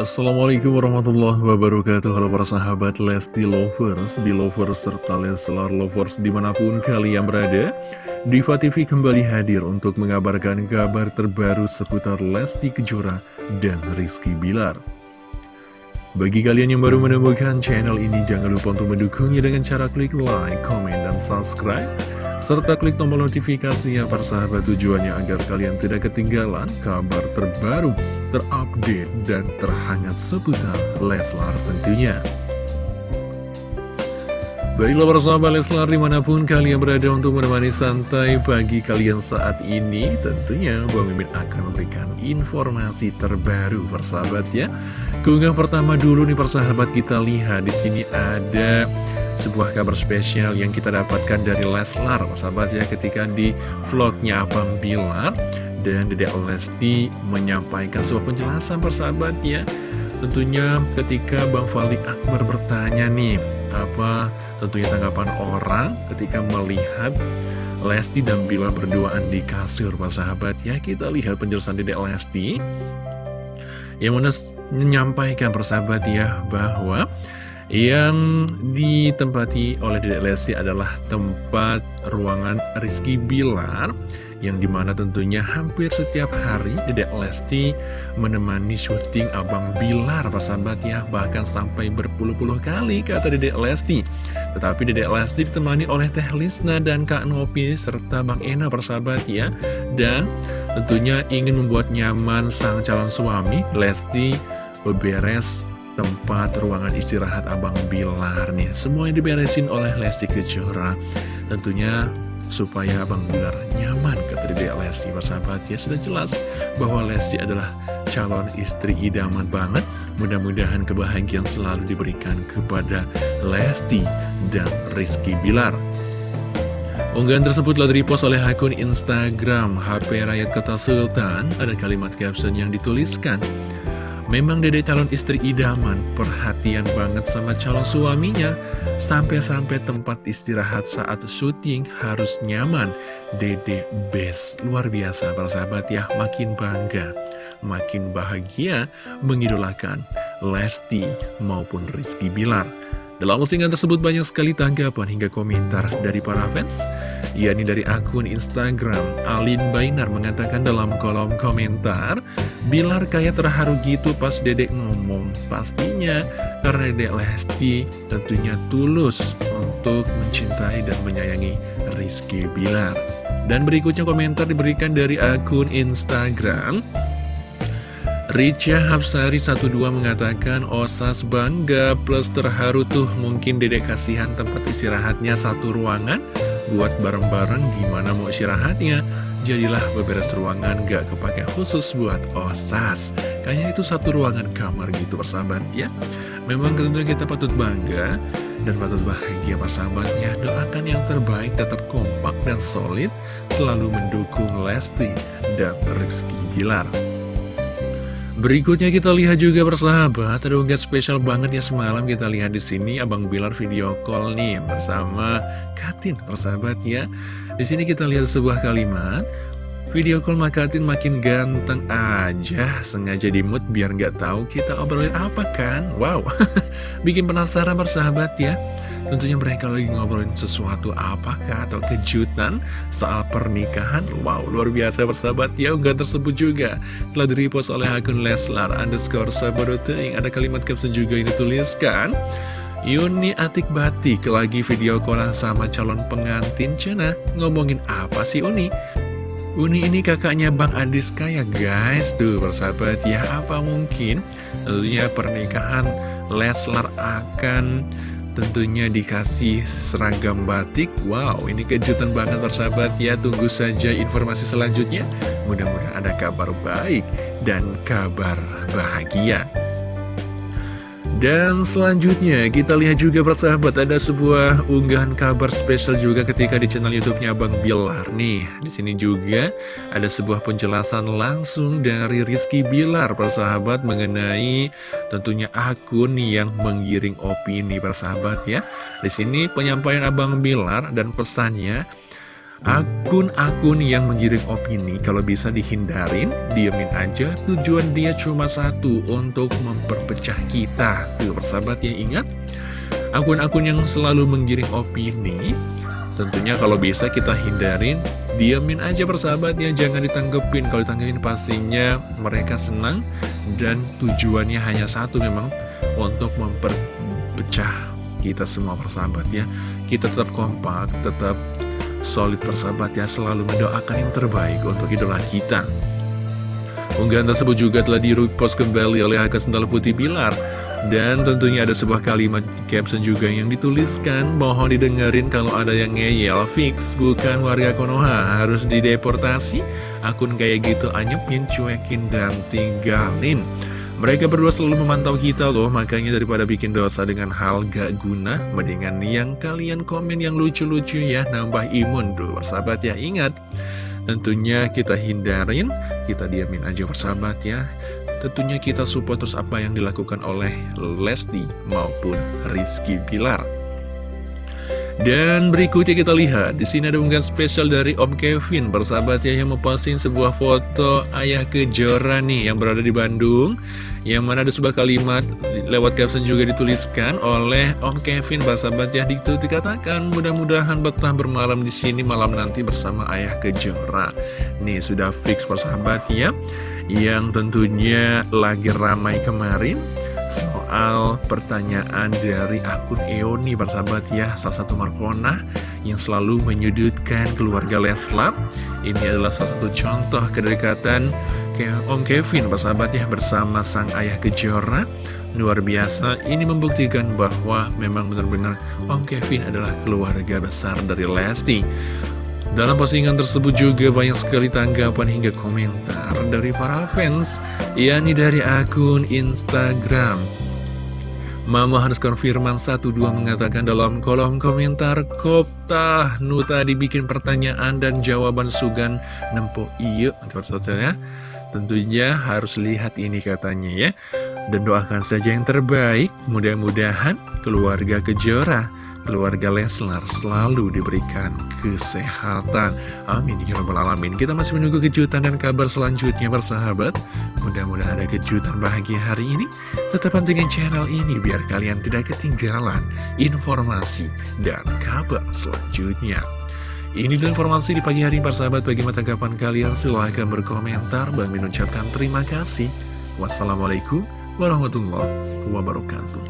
Assalamualaikum warahmatullahi wabarakatuh. Halo para sahabat Lesti Lovers, Belovers, serta Leslar Lovers di mana pun kalian berada Diva TV kembali hadir untuk mengabarkan kabar terbaru seputar Lesti Kejora dan Rizky Bilar. Bagi kalian yang baru menemukan channel ini jangan lupa untuk mendukungnya dengan cara klik like, comment, dan subscribe serta klik tombol notifikasinya persahabat tujuannya agar kalian tidak ketinggalan kabar terbaru, terupdate, dan terhangat seputar Leslar tentunya. Baiklah para sahabat Leslar di mana pun kalian berada untuk menemani santai pagi kalian saat ini Tentunya Bang Mimin akan memberikan informasi terbaru persahabat ya Keunggah pertama dulu nih persahabat kita lihat di sini ada sebuah kabar spesial yang kita dapatkan dari Leslar sahabat ya ketika di vlognya Abang Bilar dan Dedek Lesti menyampaikan sebuah penjelasan persahabat ya. Tentunya ketika Bang Falik Akbar bertanya nih apa tentunya tanggapan orang ketika melihat Lesti dan Bilar berduaan di kasur persahabat ya? Kita lihat penjelasan Dedek Lesti yang mana menyampaikan persahabat ya bahwa yang ditempati oleh Dedek Lesti adalah tempat ruangan Rizky Bilar Yang di mana tentunya hampir setiap hari Dedek Lesti menemani syuting Abang Bilar sahabat ya. Bahkan sampai berpuluh-puluh kali kata Dedek Lesti. Tetapi Dedek Lesti ditemani oleh Teh Lisna dan Kak Nopi serta Bang Ena persahabat ya. Dan tentunya ingin membuat nyaman sang calon suami Lesti beberes tempat ruangan istirahat Abang Bilar nih. Semuanya diberesin oleh Lesti Kejora. Tentunya supaya Abang Bilar nyaman kata Dede Lesti. Bersahabat ya Sudah jelas bahwa Lesti adalah calon istri idaman banget. Mudah-mudahan kebahagiaan selalu diberikan kepada Lesti dan Rizky Bilar. Unggahan tersebut telah direpost oleh akun Instagram HP Rakyat Kota Sultan. Ada kalimat caption yang dituliskan Memang dede calon istri idaman, perhatian banget sama calon suaminya. Sampai-sampai tempat istirahat saat syuting harus nyaman. Dede best, luar biasa para sahabat ya, makin bangga, makin bahagia mengidolakan Lesti maupun Rizky Bilar. Dalam postingan tersebut banyak sekali tanggapan hingga komentar dari para fans yakni dari akun Instagram Alin Bainar mengatakan dalam kolom komentar Bilar kayak terharu gitu pas dedek ngomong. Pastinya karena dedek Lesti tentunya tulus untuk mencintai dan menyayangi Rizky Bilar. Dan berikutnya komentar diberikan dari akun Instagram Richa Hapsari 12 mengatakan Osas bangga plus terharu tuh mungkin dedek kasihan tempat istirahatnya satu ruangan buat bareng-bareng gimana mau istirahatnya. Jadilah beberes ruangan gak kepake khusus buat Osas. Kayaknya itu satu ruangan kamar gitu persahabat ya. Memang tentunya kita patut bangga dan patut bahagia persahabatnya. Doakan yang terbaik tetap kompak dan solid Selalu mendukung Lesti dan Rizky Gilar Berikutnya kita lihat juga persahabat, ada unggahan spesial banget ya semalam kita lihat di sini Abang Bilar video call nih bersama Katin persahabat ya. Di sini kita lihat sebuah kalimat, video call Makatin makin ganteng aja, sengaja di mood biar nggak tahu kita obrolin apa kan? Wow, bikin penasaran persahabat ya. Tentunya mereka lagi ngobrolin sesuatu apakah atau kejutan soal pernikahan. Wow, luar biasa bersahabat ya Unggahan tersebut juga telah direpost oleh akun Leslar underscore sabadoteing Ada kalimat caption juga ini tuliskan Yuni Atik Batik lagi video callan sama calon pengantin Cina. Ngomongin apa sih Uni? Uni ini kakaknya Bang Adis kaya guys. Tuh bersahabat ya apa mungkin? Tentunya pernikahan Leslar akan tentunya dikasih seragam batik. Wow ini kejutan banget persahabat. Ya Tunggu saja informasi selanjutnya. Mudah-mudahan ada kabar baik dan kabar bahagia dan selanjutnya kita lihat juga persahabat ada sebuah unggahan kabar spesial juga ketika di channel YouTube-nya Bang Bilar nih. Di sini juga ada sebuah penjelasan langsung dari Rizky Bilar persahabat mengenai tentunya akun yang menggiring opini persahabat ya. Di sini penyampaian Abang Bilar dan pesannya Akun-akun yang menggiring opini kalau bisa dihindarin, diamin aja. Tujuan dia cuma satu, untuk memperpecah kita. Tuh, persahabat ya, ingat? Akun-akun yang selalu menggiring opini, tentunya kalau bisa kita hindarin, diamin aja persahabatnya, jangan ditanggepin. Kalau ditanggepin pastinya mereka senang, dan tujuannya hanya satu memang, untuk memperpecah kita semua persahabat ya. Kita tetap kompak, tetap solid persahabat ya selalu mendoakan yang terbaik untuk idola kita. Unggahan tersebut juga telah di-repost kembali oleh Haka Sendal Putih Bilar. Dan tentunya ada sebuah kalimat caption juga yang dituliskan Mohon didengerin kalau ada yang ngeyel Fix bukan warga Konoha Harus dideportasi Akun kayak gitu anyepin, cuekin, dan tinggalin mereka berdua selalu memantau kita loh, makanya daripada bikin dosa dengan hal gak guna, mendingan yang kalian komen yang lucu-lucu ya, nambah imun dulu, sahabat ya. Ingat, tentunya kita hindarin, kita diamin aja persahabat ya. Tentunya kita support terus apa yang dilakukan oleh Lesti maupun Rizky Pilar. Dan berikutnya kita lihat di sini ada unggahan spesial dari Om Kevin bersahabat ya yang memposting sebuah foto ayah kejora nih yang berada di Bandung yang mana ada sebuah kalimat lewat caption juga dituliskan oleh Om Kevin bersahabat ya itu dikatakan mudah-mudahan betah bermalam di sini malam nanti bersama ayah kejora. Nih sudah fix persahabat ya yang tentunya lagi ramai kemarin soal pertanyaan dari akun Eoni bersahabat ya. Salah satu Markona yang selalu menyudutkan keluarga Leslar. Ini adalah salah satu contoh kedekatan Om Kevin bersahabat ya bersama sang ayah Kejora. Luar biasa, ini membuktikan bahwa memang benar-benar Om Kevin adalah keluarga besar dari Lesti dalam postingan tersebut juga banyak sekali tanggapan hingga komentar dari para fans, yakni dari akun Instagram. Mama harus konfirman 12 mengatakan dalam kolom komentar Kopta Nuta dibikin pertanyaan dan jawaban Sugan Nempo iya ya. Tentunya harus lihat ini katanya ya. Dan doakan saja yang terbaik Mudah-mudahan keluarga Kejora keluarga Leslar selalu diberikan kesehatan. Amin. Ya Rabbal Alamin. Kita masih menunggu kejutan dan kabar selanjutnya bersahabat. Mudah-mudahan ada kejutan bahagia hari ini. Tetap pantengin channel ini biar kalian tidak ketinggalan informasi dan kabar selanjutnya. Ini adalah informasi di pagi hari persahabat bagaimana tanggapan kalian silahkan berkomentar Bang Min ucapkan terima kasih Wassalamualaikum warahmatullahi wabarakatuh